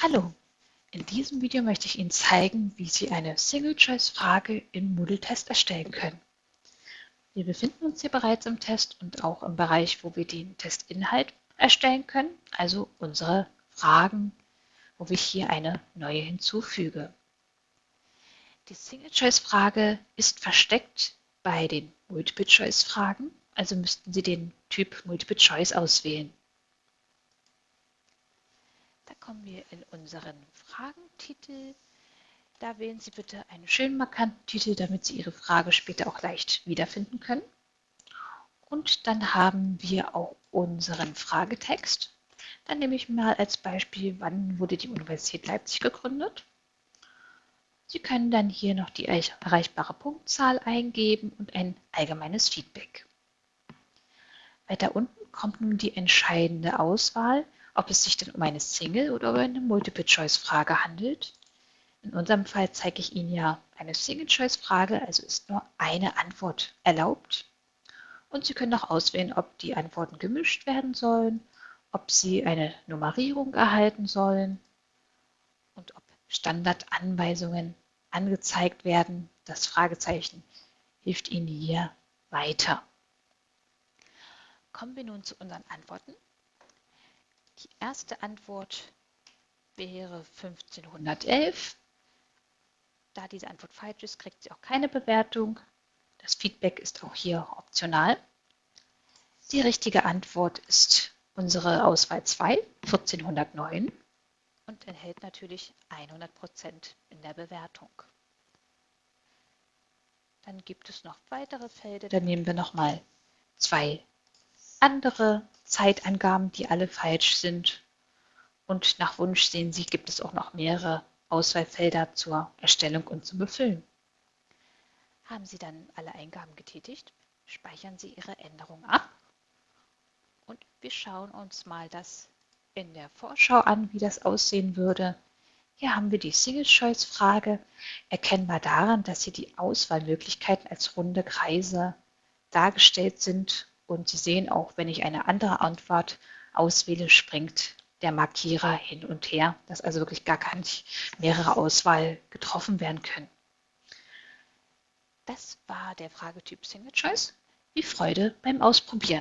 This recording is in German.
Hallo, in diesem Video möchte ich Ihnen zeigen, wie Sie eine Single-Choice-Frage im Moodle-Test erstellen können. Wir befinden uns hier bereits im Test und auch im Bereich, wo wir den Testinhalt erstellen können, also unsere Fragen, wo ich hier eine neue hinzufüge. Die Single-Choice-Frage ist versteckt bei den Multiple-Choice-Fragen, also müssten Sie den Typ Multiple-Choice auswählen. Kommen wir in unseren Fragentitel. Da wählen Sie bitte einen schönen markanten Titel, damit Sie Ihre Frage später auch leicht wiederfinden können. Und dann haben wir auch unseren Fragetext. Dann nehme ich mal als Beispiel, wann wurde die Universität Leipzig gegründet. Sie können dann hier noch die erreichbare Punktzahl eingeben und ein allgemeines Feedback. Weiter unten kommt nun die entscheidende Auswahl, ob es sich denn um eine Single- oder um eine Multiple-Choice-Frage handelt. In unserem Fall zeige ich Ihnen ja eine Single-Choice-Frage, also ist nur eine Antwort erlaubt. Und Sie können auch auswählen, ob die Antworten gemischt werden sollen, ob Sie eine Nummerierung erhalten sollen und ob Standardanweisungen angezeigt werden. Das Fragezeichen hilft Ihnen hier weiter. Kommen wir nun zu unseren Antworten. Die erste Antwort wäre 1511. Da diese Antwort falsch ist, kriegt sie auch keine Bewertung. Das Feedback ist auch hier optional. Die richtige Antwort ist unsere Auswahl 2, 1409 und enthält natürlich 100% in der Bewertung. Dann gibt es noch weitere Felder. Da nehmen wir nochmal zwei andere Zeitangaben, die alle falsch sind. Und nach Wunsch sehen Sie, gibt es auch noch mehrere Auswahlfelder zur Erstellung und zum Befüllen. Haben Sie dann alle Eingaben getätigt, speichern Sie Ihre Änderung ab und wir schauen uns mal das in der Vorschau an, wie das aussehen würde. Hier haben wir die Single-Choice-Frage, erkennbar daran, dass hier die Auswahlmöglichkeiten als runde Kreise dargestellt sind und Sie sehen auch, wenn ich eine andere Antwort auswähle, springt der Markierer hin und her, dass also wirklich gar keine mehrere Auswahl getroffen werden können. Das war der Fragetyp Single Choice. Viel Freude beim Ausprobieren.